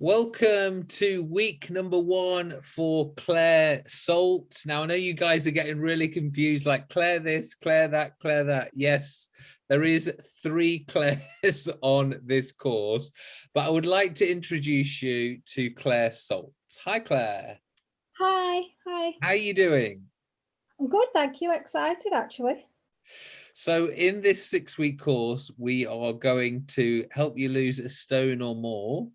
Welcome to week number one for Claire Salt. Now, I know you guys are getting really confused, like Claire this, Claire that, Claire that. Yes, there is three Claires on this course, but I would like to introduce you to Claire Salt. Hi, Claire. Hi, hi. How are you doing? I'm good, thank you. Excited, actually. So in this six-week course, we are going to help you lose a stone or more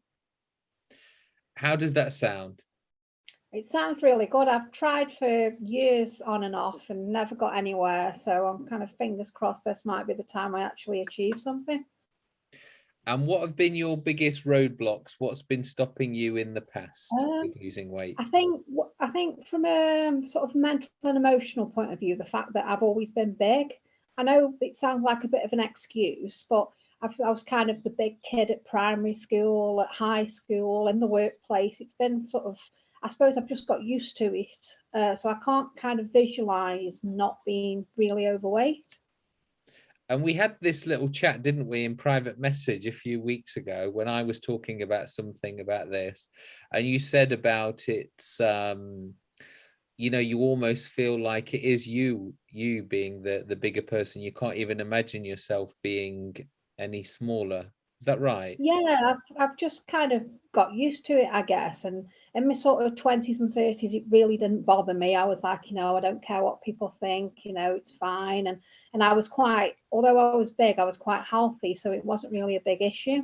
how does that sound? It sounds really good. I've tried for years on and off and never got anywhere. So I'm kind of fingers crossed this might be the time I actually achieve something. And what have been your biggest roadblocks? What's been stopping you in the past um, with losing weight? I think I think from a sort of mental and emotional point of view, the fact that I've always been big. I know it sounds like a bit of an excuse, but i was kind of the big kid at primary school, at high school, in the workplace. It's been sort of, I suppose I've just got used to it. Uh, so I can't kind of visualize not being really overweight. And we had this little chat, didn't we, in private message a few weeks ago when I was talking about something about this. And you said about it, um, you know, you almost feel like it is you, you being the, the bigger person. You can't even imagine yourself being any smaller. Is that right? Yeah, I've, I've just kind of got used to it, I guess. And in my sort of 20s and 30s, it really didn't bother me. I was like, you know, I don't care what people think, you know, it's fine. And and I was quite, although I was big, I was quite healthy, so it wasn't really a big issue.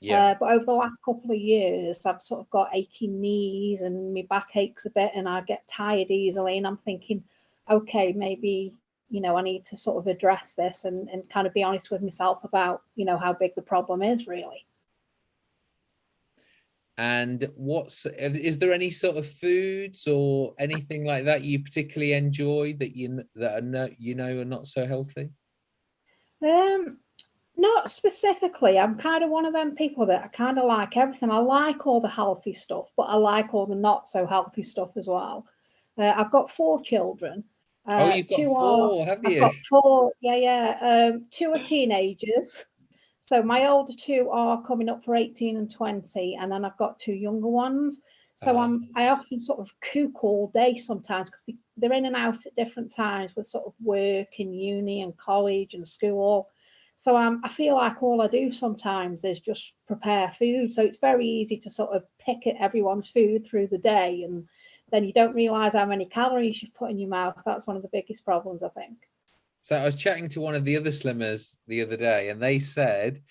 Yeah. Uh, but over the last couple of years, I've sort of got aching knees and my back aches a bit, and I get tired easily. And I'm thinking, okay, maybe you know, I need to sort of address this and, and kind of be honest with myself about, you know, how big the problem is really. And what's, is there any sort of foods or anything like that you particularly enjoy that you, that are no, you know, are not so healthy? Um, not specifically. I'm kind of one of them people that I kind of like everything. I like all the healthy stuff, but I like all the not so healthy stuff as well. Uh, I've got four children uh, oh, you've got four, are, have you? I've got four, yeah, yeah. Um, two are teenagers. So my older two are coming up for 18 and 20, and then I've got two younger ones. So um, I'm I often sort of cook all day sometimes because they're in and out at different times with sort of work and uni and college and school. So um, I feel like all I do sometimes is just prepare food. So it's very easy to sort of pick at everyone's food through the day and then you don't realize how many calories you've put in your mouth. That's one of the biggest problems, I think. So I was chatting to one of the other slimmers the other day, and they said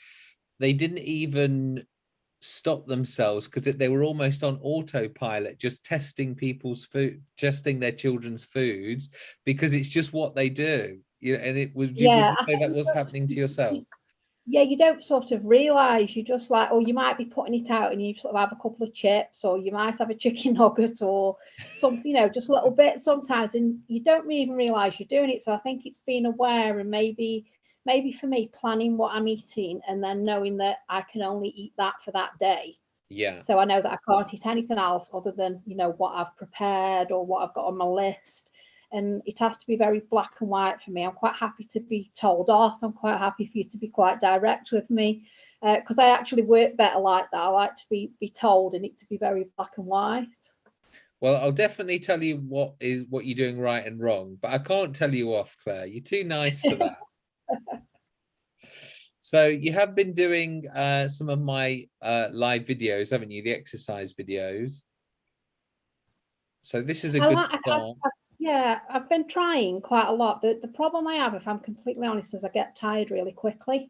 they didn't even stop themselves because they were almost on autopilot, just testing people's food, testing their children's foods because it's just what they do. You know, and it was. Yeah, you say that was happening to yourself yeah, you don't sort of realize you just like, or you might be putting it out and you sort of have a couple of chips, or you might have a chicken nugget or something, you know, just a little bit sometimes, and you don't even realize you're doing it. So I think it's being aware and maybe, maybe for me, planning what I'm eating and then knowing that I can only eat that for that day. Yeah. So I know that I can't eat anything else other than, you know, what I've prepared or what I've got on my list and it has to be very black and white for me. I'm quite happy to be told off. I'm quite happy for you to be quite direct with me because uh, I actually work better like that. I like to be be told and it to be very black and white. Well, I'll definitely tell you what is what you're doing right and wrong, but I can't tell you off, Claire. You're too nice for that. so you have been doing uh, some of my uh, live videos, haven't you? The exercise videos. So this is a I good like. I, I, yeah, I've been trying quite a lot. The, the problem I have, if I'm completely honest, is I get tired really quickly.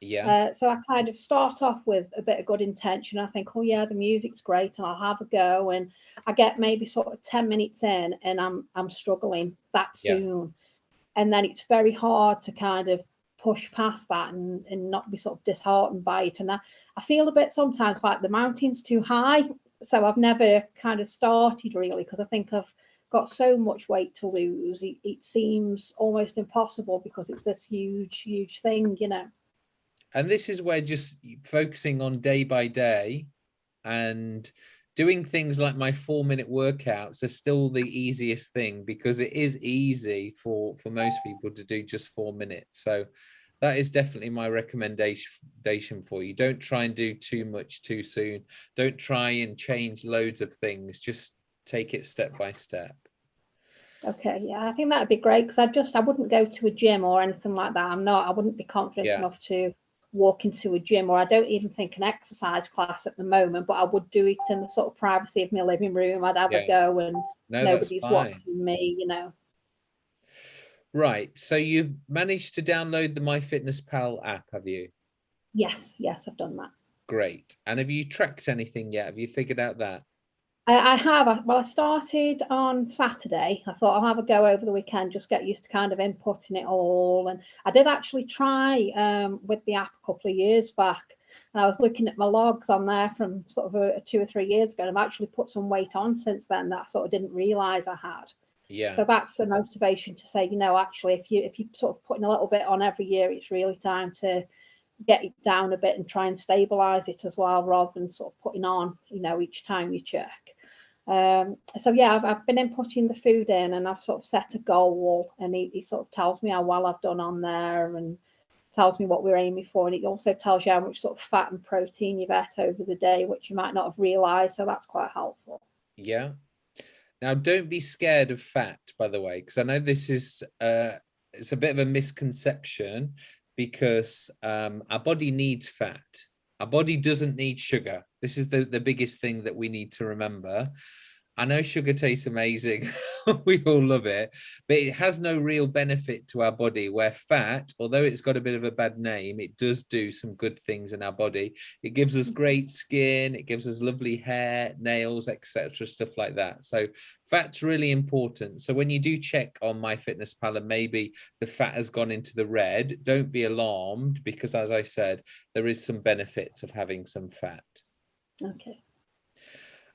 Yeah. Uh, so I kind of start off with a bit of good intention. I think, oh yeah, the music's great, and I'll have a go. And I get maybe sort of ten minutes in, and I'm I'm struggling that soon. Yeah. And then it's very hard to kind of push past that and, and not be sort of disheartened by it. And I, I feel a bit sometimes like the mountain's too high. So I've never kind of started really because I think I've got so much weight to lose it, it seems almost impossible because it's this huge huge thing you know and this is where just focusing on day by day and doing things like my four minute workouts are still the easiest thing because it is easy for for most people to do just four minutes so that is definitely my recommendation for you. Don't try and do too much too soon. Don't try and change loads of things. Just take it step by step. Okay, yeah, I think that'd be great because I just I wouldn't go to a gym or anything like that. I'm not. I wouldn't be confident yeah. enough to walk into a gym or I don't even think an exercise class at the moment, but I would do it in the sort of privacy of my living room. I'd have yeah. a go and no, nobody's watching me, you know. Right. So you've managed to download the MyFitnessPal app, have you? Yes, yes, I've done that. Great. And have you tracked anything yet? Have you figured out that? I, I have. Well, I started on Saturday. I thought I'll have a go over the weekend, just get used to kind of inputting it all. And I did actually try um, with the app a couple of years back. And I was looking at my logs on there from sort of a, a two or three years ago. And I've actually put some weight on since then that I sort of didn't realize I had. Yeah. So that's a motivation to say, you know, actually, if you if you sort of putting a little bit on every year, it's really time to get it down a bit and try and stabilize it as well, rather than sort of putting on, you know, each time you check. Um, so yeah, I've, I've, been inputting the food in and I've sort of set a goal and he, sort of tells me how well I've done on there and tells me what we're aiming for. And it also tells you how much sort of fat and protein you've ate over the day, which you might not have realized. So that's quite helpful. Yeah. Now, don't be scared of fat, by the way, because I know this is uh, it's a bit of a misconception because um, our body needs fat. Our body doesn't need sugar. This is the, the biggest thing that we need to remember. I know sugar tastes amazing. we all love it, but it has no real benefit to our body where fat, although it's got a bit of a bad name, it does do some good things in our body. It gives us mm. great skin. It gives us lovely hair, nails, etc. Stuff like that. So fat's really important. So when you do check on MyFitnessPal and maybe the fat has gone into the red, don't be alarmed because as I said, there is some benefits of having some fat. Okay.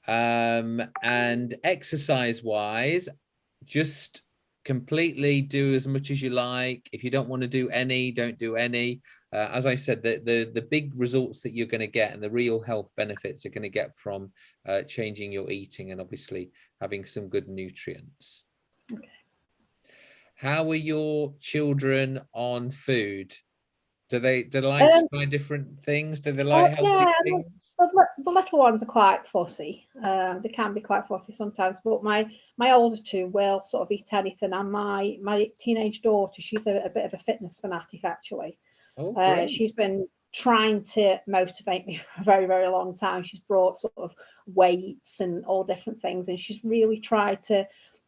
Um, and exercise wise, just completely do as much as you like. If you don't want to do any, don't do any. Uh, as I said, the, the, the big results that you're going to get and the real health benefits you're going to get from uh, changing your eating and obviously having some good nutrients. Okay. How are your children on food? Do they do they like um, try different things? Do they like healthy yeah, things? the, the little ones are quite fussy. Um, they can be quite fussy sometimes, but my my older two will sort of eat anything. And my my teenage daughter, she's a, a bit of a fitness fanatic actually. Oh, uh, she's been trying to motivate me for a very very long time. She's brought sort of weights and all different things, and she's really tried to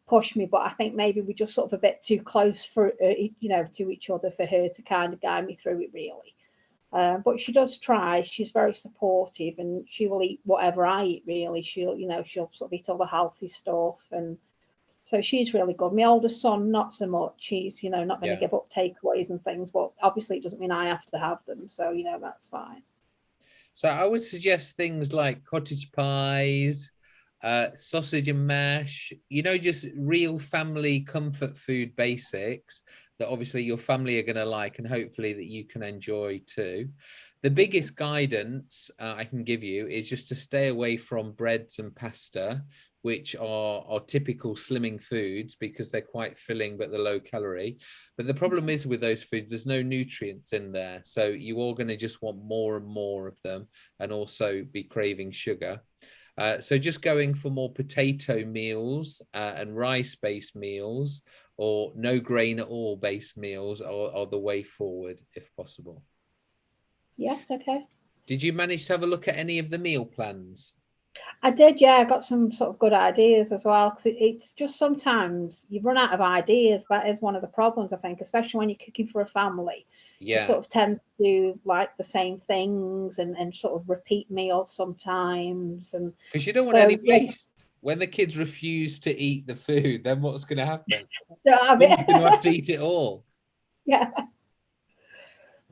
push me. But I think maybe we're just sort of a bit too close for uh, you know to each other for her to kind of guide me through it really. Uh, but she does try. She's very supportive, and she will eat whatever I eat. Really, she'll you know she'll sort of eat all the healthy stuff, and so she's really good. My older son, not so much. He's you know not going to yeah. give up takeaways and things, but obviously it doesn't mean I have to have them. So you know that's fine. So I would suggest things like cottage pies, uh, sausage and mash. You know, just real family comfort food basics that obviously your family are going to like and hopefully that you can enjoy too. The biggest guidance uh, I can give you is just to stay away from breads and pasta, which are, are typical slimming foods because they're quite filling but they're low calorie. But the problem is with those foods, there's no nutrients in there. So you are going to just want more and more of them and also be craving sugar. Uh, so just going for more potato meals uh, and rice-based meals or no grain at all based meals are, are the way forward if possible. Yes, okay. Did you manage to have a look at any of the meal plans? I did, yeah. I got some sort of good ideas as well. Because it, it's just sometimes you run out of ideas. That is one of the problems, I think, especially when you're cooking for a family. Yeah. Sort of tend to do like the same things and, and sort of repeat meals sometimes. And because you don't want so, any waste. Yeah. When the kids refuse to eat the food, then what's going to happen? You're going to have to eat it all. Yeah.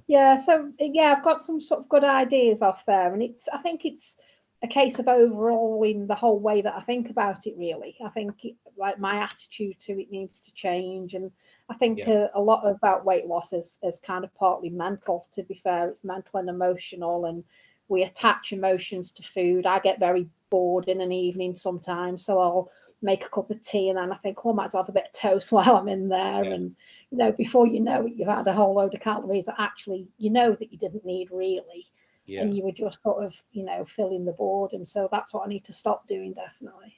Yeah. So yeah, I've got some sort of good ideas off there, and it's. I think it's a case of overall in the whole way that I think about it. Really, I think it, like my attitude to it needs to change, and I think yeah. a, a, lot about weight loss is, is kind of partly mental, to be fair. It's mental and emotional, and we attach emotions to food. I get very bored in an evening sometimes, so I'll make a cup of tea and then I think, oh, I might as well have a bit of toast while I'm in there. Yeah. And, you know, before you know it, you've had a whole load of calories that actually you know that you didn't need really. Yeah. And you were just sort of, you know, filling the board. And so that's what I need to stop doing definitely.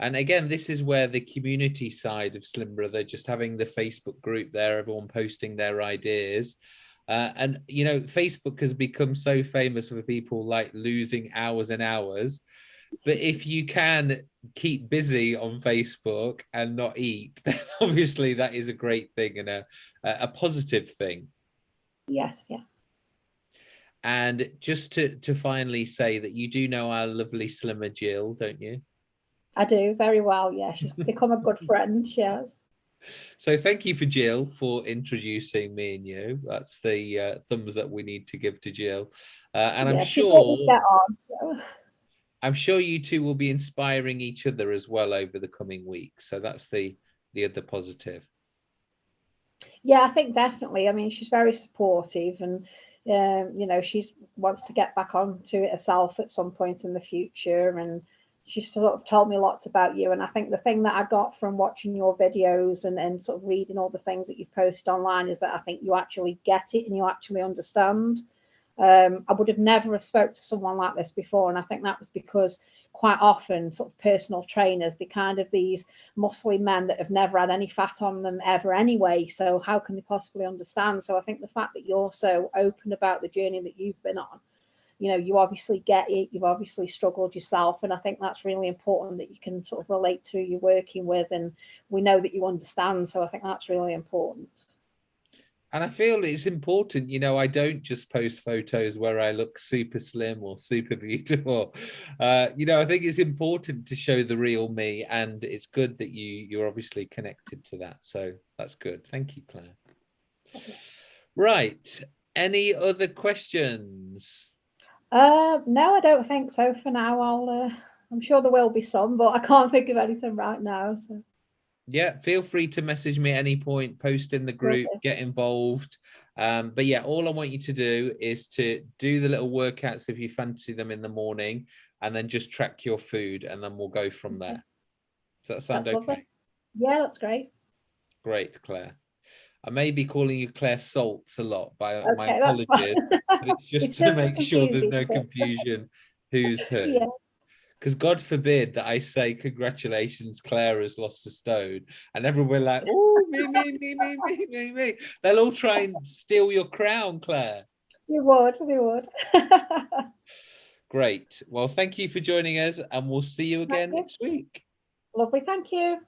And again, this is where the community side of Slim Brother, just having the Facebook group there, everyone posting their ideas. Uh, and, you know, Facebook has become so famous for people like losing hours and hours. But if you can keep busy on Facebook and not eat, then obviously that is a great thing and a, a positive thing. Yes, yeah. And just to, to finally say that you do know our lovely Slimmer Jill, don't you? I do very well. Yeah, she's become a good friend. She has. So thank you for Jill for introducing me and you. That's the uh, thumbs that we need to give to Jill. Uh, and yeah, I'm sure on, so. I'm sure you two will be inspiring each other as well over the coming weeks. So that's the the other positive. Yeah, I think definitely. I mean, she's very supportive and um, you know, she's wants to get back onto it herself at some point in the future and she sort of told me lots about you. And I think the thing that I got from watching your videos and, and sort of reading all the things that you've posted online is that I think you actually get it and you actually understand. Um, I would have never have spoke to someone like this before. And I think that was because quite often sort of personal trainers, they kind of these muscly men that have never had any fat on them ever anyway. So how can they possibly understand? So I think the fact that you're so open about the journey that you've been on you know you obviously get it you've obviously struggled yourself and i think that's really important that you can sort of relate to who you're working with and we know that you understand so i think that's really important and I feel it's important, you know, I don't just post photos where I look super slim or super beautiful. Uh, you know, I think it's important to show the real me and it's good that you you're obviously connected to that. So that's good. Thank you, Claire. Right. Any other questions? Uh, no, I don't think so for now. I'll, uh, I'm sure there will be some, but I can't think of anything right now. So. Yeah, feel free to message me at any point, post in the group, okay. get involved. Um, but yeah, all I want you to do is to do the little workouts if you fancy them in the morning, and then just track your food, and then we'll go from there. Does that sound that's okay? Lovely. Yeah, that's great. Great, Claire. I may be calling you Claire Salts a lot by okay, my apologies, but it's just it's to make sure there's no confusion who's who. Because yeah. God forbid that I say, congratulations, Claire has lost a stone. And everyone will like, oh, me, me, me, me, me, me, me. They'll all try and steal your crown, Claire. You would, you would. Great. Well, thank you for joining us and we'll see you again next week. Lovely. Thank you.